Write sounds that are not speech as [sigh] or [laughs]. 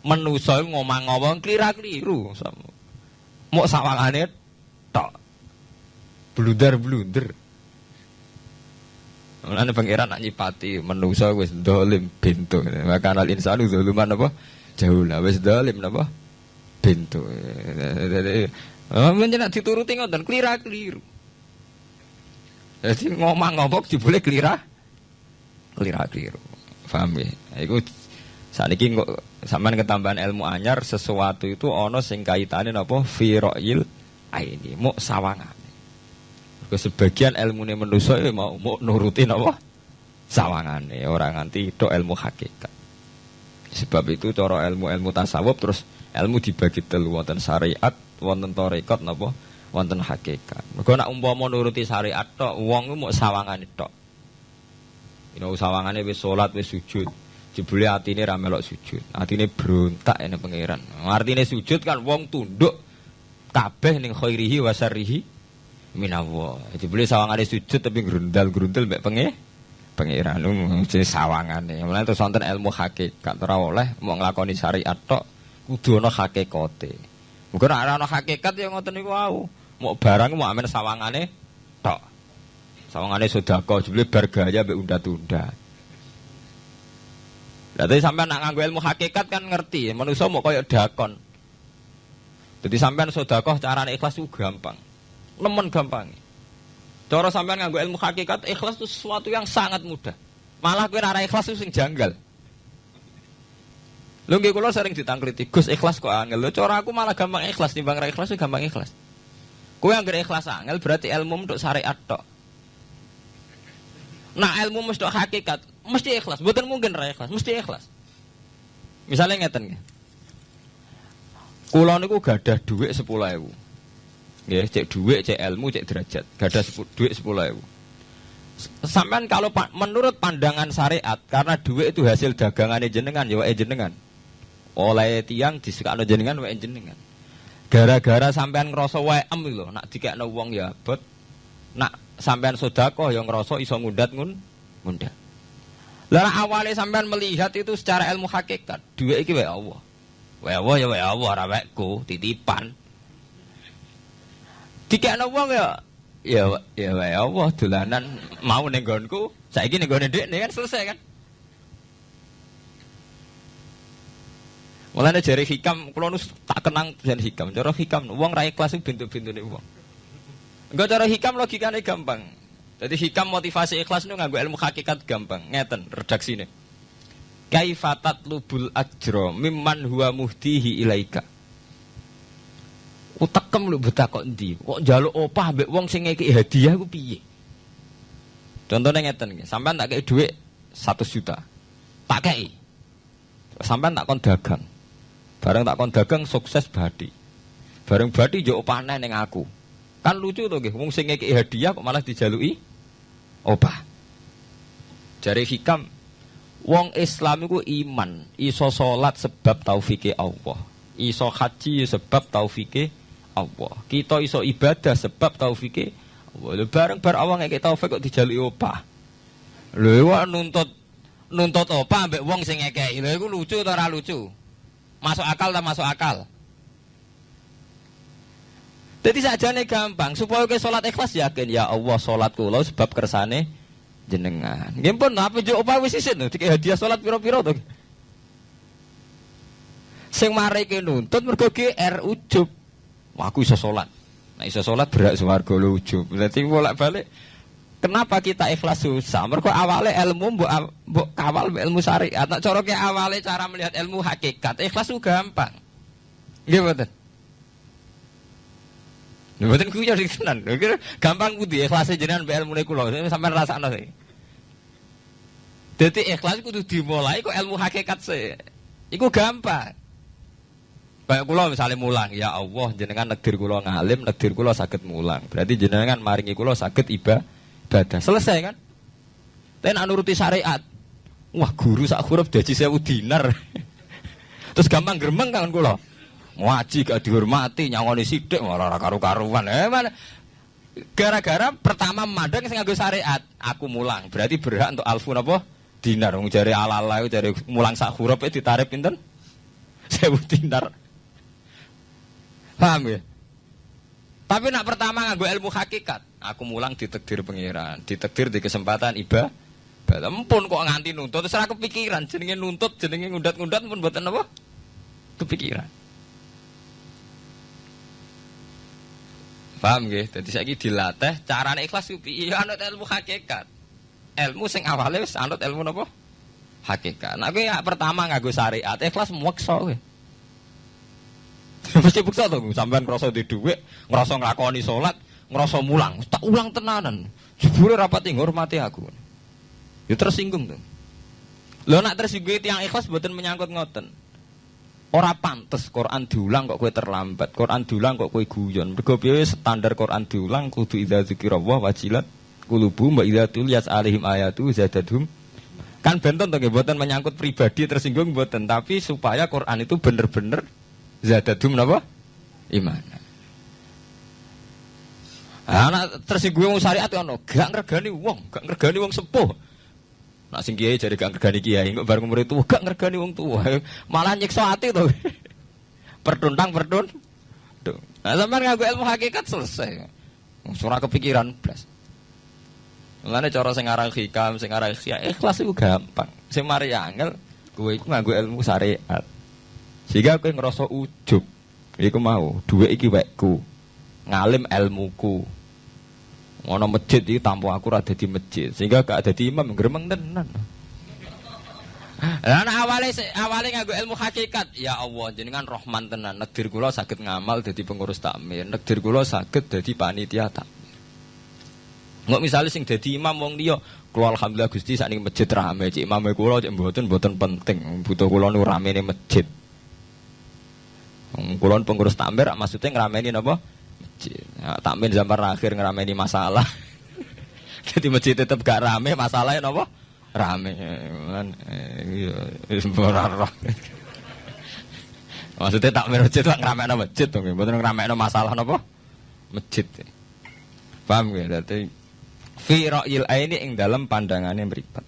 Menusa ngomong ngomong klira-kliru. Mau sawangane tok. Blunder-blunder. Mulane pangeran nak nyipati menusa wis dolim bintu. Maka al insanu zaluman apa? Jauh lah wis dolim napa? Bintu. Jadi menjenak dituruti ngoten klira-kliru. Jadi ngomong-ngomong dibule klira klira-kliru. Paham ya? Iku sakniki kok sampean ketambahan ilmu anyar sesuatu itu ana sing kaitane napa fi ra'il aini, mau sawangan. Ke sebagian ilmu ini manusia ya mau mau nurutin apa? Sawangan nih orang nganti itu ilmu hakikat. Sebab itu cara ilmu-ilmu tasawuf terus ilmu dibagi telu wonten syariat, wonten tarekat napa? Wonten hakikat. Mergo nak umpama nuruti syariat tok, wong mau sawangan tok. Ino sawangane wis salat wis. Jebule atine ra melok sujud. Atine berontak ene pangeran. Artine sujud kan wong tunduk kabeh ning khairihi wa syarrihi minallah. Jadi boleh sawangan sujud tapi gerundal-gerundal mbek penge pangeran jadi sawangane. Mulane terus wonten ilmu hakikat ora oleh mau nglakoni syariat tok kudu ana hakikate. Muga ora ana hakikat ya ngoten niku wau. Mau barang mau amen sawangane tok. Sawangane sedekah jebule bar gaya mbek unda-tunda. Lah sampean nak nganggo ilmu hakikat kan ngerti, manusia mau koyo dakon. Jadi sampean sedekah carane ikhlas itu gampang nemen gampang. Cara sampean nganggo ilmu hakikat ikhlas itu sesuatu yang sangat mudah. Malah kowe ora ikhlas itu sing janggal. Lho nggih sering ditangkriti, Gus ikhlas kok angel. Lho cara aku malah gampang ikhlas timbang ra ikhlas gampang ikhlas. Kowe anggere ikhlas angel berarti ilmu untuk syariat tok. Nah ilmu mesti hakikat, mesti ikhlas. Bukan mungkin ra ikhlas, mesti ikhlas. Misalnya ngeten nggih. Kula niku gadah dhuwit 10.000. Ya, cek duit, cek ilmu, cek derajat. Gak ada duit sepuluh ribu. Sampai kalau menurut pandangan syariat, karena duit itu hasil dagangan jenengan, ya jenengan. Oleh tiang disekakno jenengan, wae jenengan. Gara-gara sampean ngerasa wae em lho, nak dikekno wong ya bot. Nak sampean sodako yang ngerasa iso ngundat ngun ngundat. Lalu awalnya sampean melihat itu secara ilmu hakikat, duit iki wae Allah. Wae Allah ya wae Allah, ora titipan. Dikekno wong ya ya ya wae Allah dolanan mau ning nggonku, saiki ning nggone nih kan selesai kan. Mulane jari hikam kula nus tak kenang jan hikam. Cara hikam wong ra ikhlas bintu-bintune wong. Enggak cara hikam logikane gampang. Jadi hikam motivasi ikhlas nu nganggo ilmu hakikat gampang. Ngeten redaksine. Kaifatat lubul ajro mimman huwa muhtihi ilaika. Utekem lho betah kok endi? Kok njaluk opah mbek wong sing ngeki hadiah ku piye? Contohnya ngeten sampean tak kei dhuwit 100 juta. Tak kei. Sampean tak kon dagang. Bareng tak kon dagang sukses badi. Bareng badi yo opahne ning aku. Kan lucu to nggih, wong sing ngeki hadiah kok malah dijaluki opah. Jari hikam wong Islam iku iman, iso salat sebab taufike Allah. Iso haji sebab taufike Allah. Kita iso ibadah sebab taufike Allah. Bareng bar awang ngeke taufik kok dijaluki opah. Lho nuntut nuntut opah ambek wong sing ngekeki. Lho iku lucu atau ora lucu? Masuk akal tak masuk akal? Jadi saja nih gampang supaya ke sholat ikhlas yakin ya Allah sholat kula sebab kersane jenengan. Nggih pun apa jo opah wis isin dikek hadiah sholat piro-piro to. Sing mari nuntut mergo GR ujub. Wah, aku iso sholat. Nah iso sholat berak suwargo lucu. Berarti bolak balik. Kenapa kita ikhlas susah? Mereka awalnya ilmu mbok mbok kawal ilmu syariat. Cara ke awalnya cara melihat ilmu hakikat. Ikhlas itu gampang. Mboten. Mboten kuwi jadi tenan. Kira gampang kudu ikhlas jenengan mbek ilmu niku lho. Sampeyan rasakno sih. Dadi ikhlas kudu dimulai kok ilmu hakikat sih. Iku gampang. Kayak kulo misalnya mulang, ya Allah jenengan negdir kulo ngalim, negdir kulo sakit mulang. Berarti jenengan maringi kulo sakit iba ibadah. Selesai kan? Tapi nak nuruti syariat. Wah guru sak huruf daji sewu dinar. [laughs] Terus gampang geremeng kan kulo. Ngaji gak dihormati, nyangoni sidik, malah karu-karuan. Eh? Gara-gara pertama memandang sing nganggo syariat, aku mulang. Berarti berhak untuk alfun apa? Dinar. Wong jare ala-ala jare mulang sak huruf itu ditarik pinten? [laughs] sewu dinar. Paham ya? Tapi nak pertama nganggo ilmu hakikat, aku mulang ditekdir pangeran, ditekdir di kesempatan iba. Ampun kok nganti nuntut, terus aku kepikiran jenenge nuntut, jenenge ngundat-ngundat pun buatan apa? Kepikiran. Paham nggih? Dadi saiki dilatih carane ikhlas ku piye? Ya anut ilmu hakikat. Ilmu sing awale wis anut ilmu napa? Hakikat. Nah kowe ya pertama nganggo syariat, ikhlas meksa kowe. [laughs] Mesti buksa to, sampean ngrasa di dhuwit, ngrasa nglakoni salat, ngrasa mulang, tak ulang tenanan. Jebule rapati ngurmati aku. Ya tersinggung tuh. Lo nak tersinggung yang ikhlas buatan menyangkut ngoten. Ora pantes Quran diulang kok kue terlambat. Quran diulang kok kue guyon. Mergo piye standar Quran diulang kudu idza dzikrallah wajilat kulubu mbak idza tuliyat alaihim ayatu zadadhum. Kan benten to nggih menyangkut pribadi tersinggung mboten, tapi supaya Quran itu bener-bener zadadhum napa? Iman. Anak tersinggung syariat ono, gak ngergani wong, gak ngergani wong sepuh. Nak sing kiai jadi gak ngergani kiai, kok bareng umur itu gak ngergani wong tua. Malah nyiksa hati tuh. [laughs] Pertuntang pertun. Nah, sampean ngaku ilmu hakikat selesai. Surah kepikiran plus. Mulane cara sing aran hikam, sing aran ikhlas itu gampang. Sing mari angel kowe iku nganggo ilmu syariat. Sehingga kowe ngerasa ujub. Iku mau, duwe iki wekku. Ngalim ilmuku. Ngono masjid iki tanpa aku ora dadi masjid, sehingga gak dadi imam gremeng tenan. Lah awale awale nganggo ilmu hakikat, ya Allah jenengan Rahman tenan. Negdir kula saged ngamal dadi pengurus takmir, negdir kula saged dadi panitia takmir. Nggak misalnya sing dadi imam wong liya, kula alhamdulillah Gusti sakniki masjid rame, cik imam kula cik mboten mboten penting, butuh kula nu ramene masjid. Kulon pengurus takmir maksudnya ngerameni napa? Ya, takmin zaman akhir ngerameni masalah. [laughs] Jadi masjid tetap gak rame, masalahnya nopo? Rame. Kan iya [laughs] Maksudnya takmir masjid lah ngerameni masjid tuh, betul ngerameni masalah nopo? Masjid. Paham ya? Berarti fi ra'yil aini ing dalam pandangannya beripat.